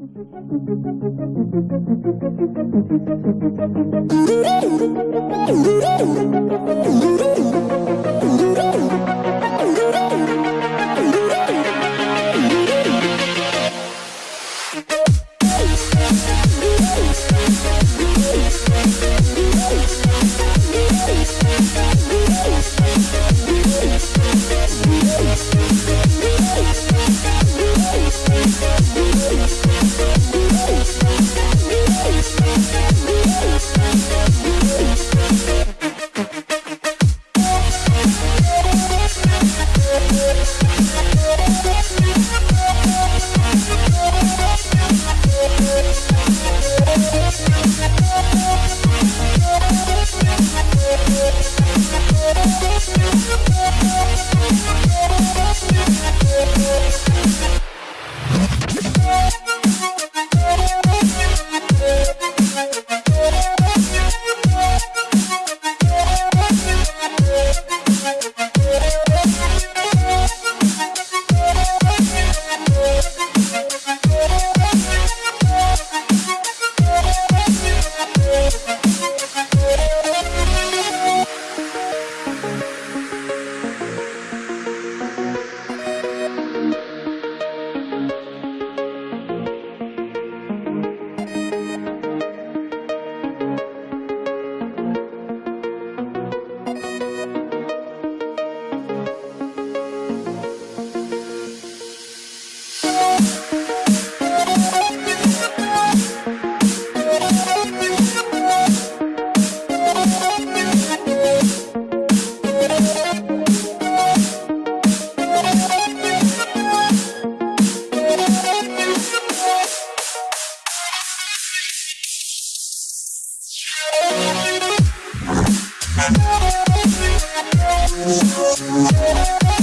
Thank you. We'll be right back.